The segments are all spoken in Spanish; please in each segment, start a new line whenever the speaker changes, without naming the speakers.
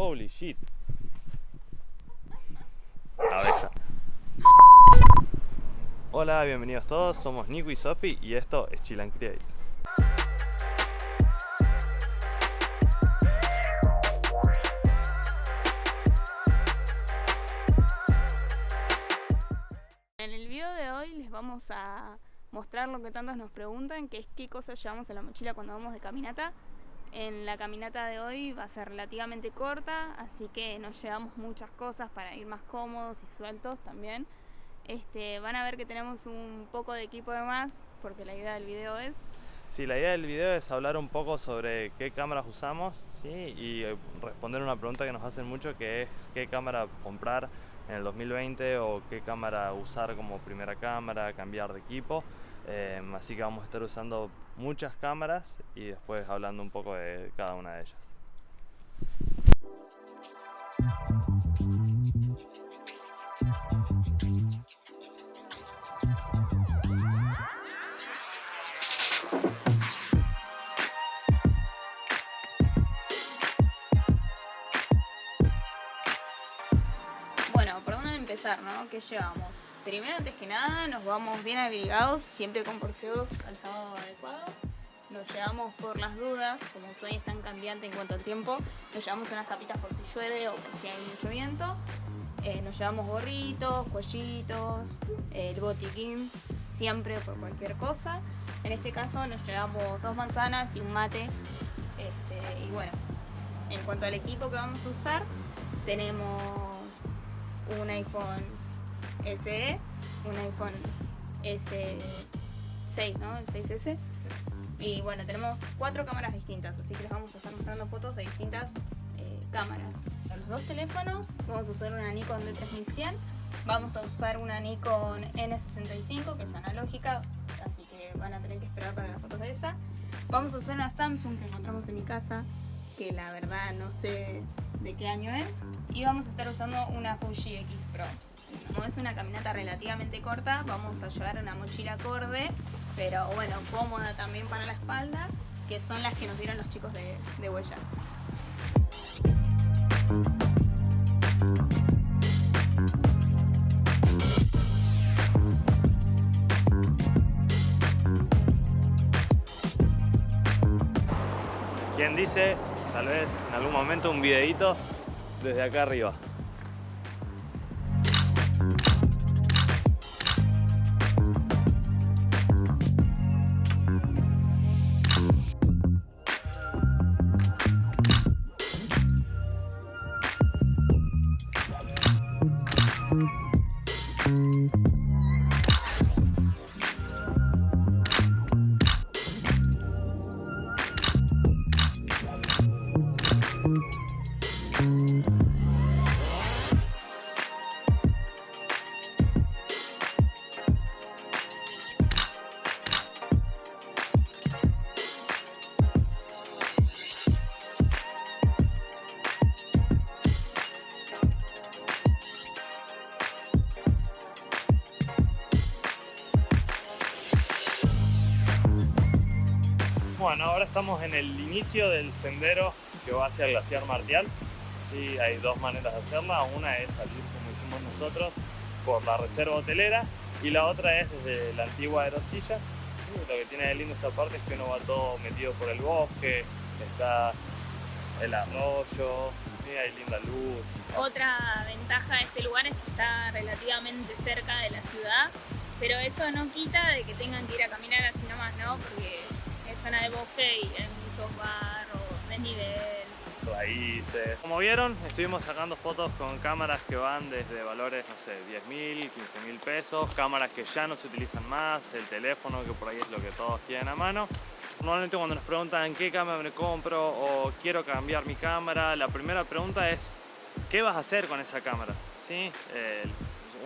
Holy shit. Abeja. Hola, bienvenidos todos, somos Nico y Sofi y esto es Chill and Create.
En el video de hoy les vamos a mostrar lo que tantos nos preguntan, que es qué cosas llevamos en la mochila cuando vamos de caminata. En la caminata de hoy va a ser relativamente corta, así que nos llevamos muchas cosas para ir más cómodos y sueltos también. Este, van a ver que tenemos un poco de equipo de más, porque la idea del video es...
Sí, la idea del video es hablar un poco sobre qué cámaras usamos ¿sí? y eh, responder una pregunta que nos hacen mucho que es qué cámara comprar en el 2020 o qué cámara usar como primera cámara, cambiar de equipo. Eh, así que vamos a estar usando muchas cámaras y después hablando un poco de cada una de ellas.
Empezar. ¿Qué llevamos? Primero, antes que nada, nos vamos bien abrigados, siempre con porceos calzado adecuado. Nos llevamos por las dudas, como hoy es tan cambiante en cuanto al tiempo, nos llevamos unas tapitas por si llueve o por si hay mucho viento. Eh, nos llevamos gorritos, cuellitos, el botiquín, siempre por cualquier cosa. En este caso nos llevamos dos manzanas y un mate. Este, y bueno, en cuanto al equipo que vamos a usar, tenemos un iPhone SE, un iPhone S6, ¿no? El 6S. Y bueno, tenemos cuatro cámaras distintas, así que les vamos a estar mostrando fotos de distintas eh, cámaras. Los dos teléfonos, vamos a usar una Nikon D3100, vamos a usar una Nikon N65, que es analógica, así que van a tener que esperar para las fotos de esa. Vamos a usar una Samsung que encontramos en mi casa, que la verdad no sé de qué año es. Y vamos a estar usando una Fuji X Pro. Como es una caminata relativamente corta, vamos a llevar una mochila acorde, pero bueno, cómoda también para la espalda, que son las que nos dieron los chicos de, de Huella.
¿Quién dice, tal vez en algún momento, un videito desde acá arriba? Ahora estamos en el inicio del sendero que va hacia el glaciar Martial. Sí, hay dos maneras de hacerla. Una es salir como hicimos nosotros por la reserva hotelera y la otra es desde la antigua aerosilla. Lo que tiene de lindo esta parte es que uno va todo metido por el bosque, está el arroyo, hay linda luz.
Otra ventaja de este lugar es que está relativamente cerca de la ciudad, pero eso no quita de que tengan que ir a caminar así nomás, ¿no? Porque zona de bosque y hay muchos barros, desnivel.
raíces. Como vieron, estuvimos sacando fotos con cámaras que van desde valores, no sé, 10 mil, 15 mil pesos, cámaras que ya no se utilizan más, el teléfono que por ahí es lo que todos tienen a mano. Normalmente cuando nos preguntan qué cámara me compro o quiero cambiar mi cámara, la primera pregunta es ¿qué vas a hacer con esa cámara? ¿Sí? Eh,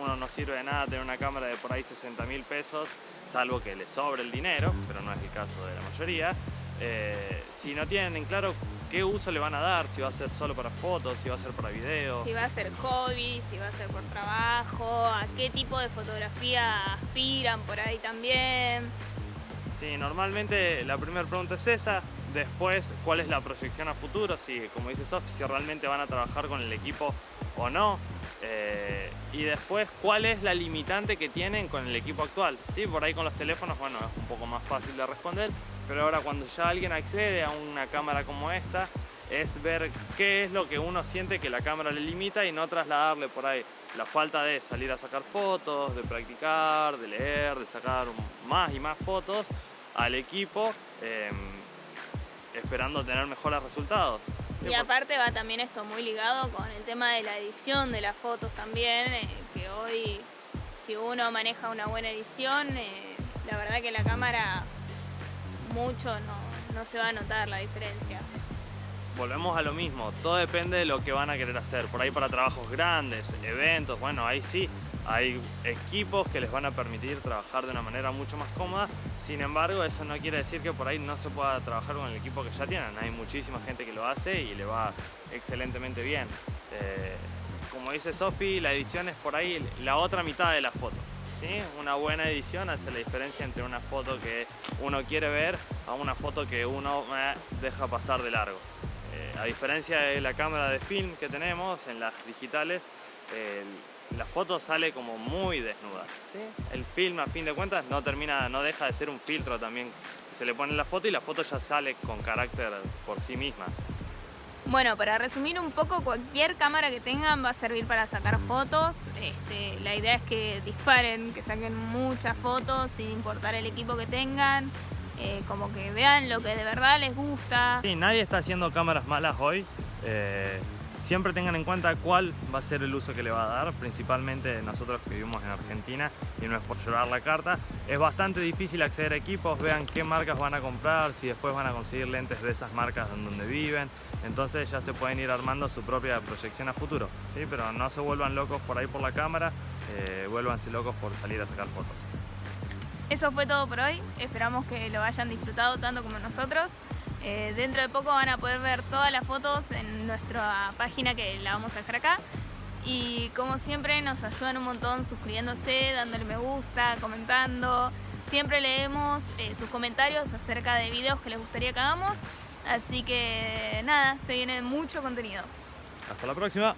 uno no sirve de nada tener una cámara de por ahí 60 mil pesos, salvo que le sobre el dinero, pero no es el caso de la mayoría. Eh, si no tienen en claro qué uso le van a dar, si va a ser solo para fotos, si va a ser para video.
Si va a ser hobby, si va a ser por trabajo, a qué tipo de fotografía aspiran por ahí también.
Sí, normalmente la primera pregunta es esa, Después, cuál es la proyección a futuro, si, como dice Sof, si realmente van a trabajar con el equipo o no. Eh, y después, cuál es la limitante que tienen con el equipo actual. ¿Sí? Por ahí con los teléfonos, bueno, es un poco más fácil de responder, pero ahora cuando ya alguien accede a una cámara como esta, es ver qué es lo que uno siente que la cámara le limita y no trasladarle por ahí la falta de salir a sacar fotos, de practicar, de leer, de sacar más y más fotos al equipo. Em, esperando tener mejores resultados.
Y aparte va también esto muy ligado con el tema de la edición de las fotos también, eh, que hoy si uno maneja una buena edición, eh, la verdad que la cámara mucho no, no se va a notar la diferencia
volvemos a lo mismo, todo depende de lo que van a querer hacer. Por ahí para trabajos grandes, eventos, bueno, ahí sí, hay equipos que les van a permitir trabajar de una manera mucho más cómoda, sin embargo eso no quiere decir que por ahí no se pueda trabajar con el equipo que ya tienen, hay muchísima gente que lo hace y le va excelentemente bien. Eh, como dice Sofi, la edición es por ahí la otra mitad de la foto. ¿sí? Una buena edición hace la diferencia entre una foto que uno quiere ver a una foto que uno eh, deja pasar de largo. Eh, a diferencia de la cámara de film que tenemos en las digitales, la foto sale como muy desnuda. El film a fin de cuentas no termina, no deja de ser un filtro también se le pone la foto y la foto ya sale con carácter por sí misma.
Bueno, para resumir un poco, cualquier cámara que tengan va a servir para sacar fotos. Este, la idea es que disparen, que saquen muchas fotos sin importar el equipo que tengan. Eh, como que vean lo que de verdad les gusta.
Sí, nadie está haciendo cámaras malas hoy. Eh, siempre tengan en cuenta cuál va a ser el uso que le va a dar, principalmente nosotros que vivimos en Argentina y no es por llevar la carta. Es bastante difícil acceder a equipos, vean qué marcas van a comprar, si después van a conseguir lentes de esas marcas en donde viven, entonces ya se pueden ir armando su propia proyección a futuro, ¿sí? pero no se vuelvan locos por ahí por la cámara, eh, vuélvanse locos por salir a sacar fotos.
Eso fue todo por hoy, esperamos que lo hayan disfrutado tanto como nosotros. Eh, dentro de poco van a poder ver todas las fotos en nuestra página que la vamos a dejar acá. Y como siempre nos ayudan un montón suscribiéndose, dándole me gusta, comentando. Siempre leemos eh, sus comentarios acerca de videos que les gustaría que hagamos. Así que nada, se viene mucho contenido.
Hasta la próxima.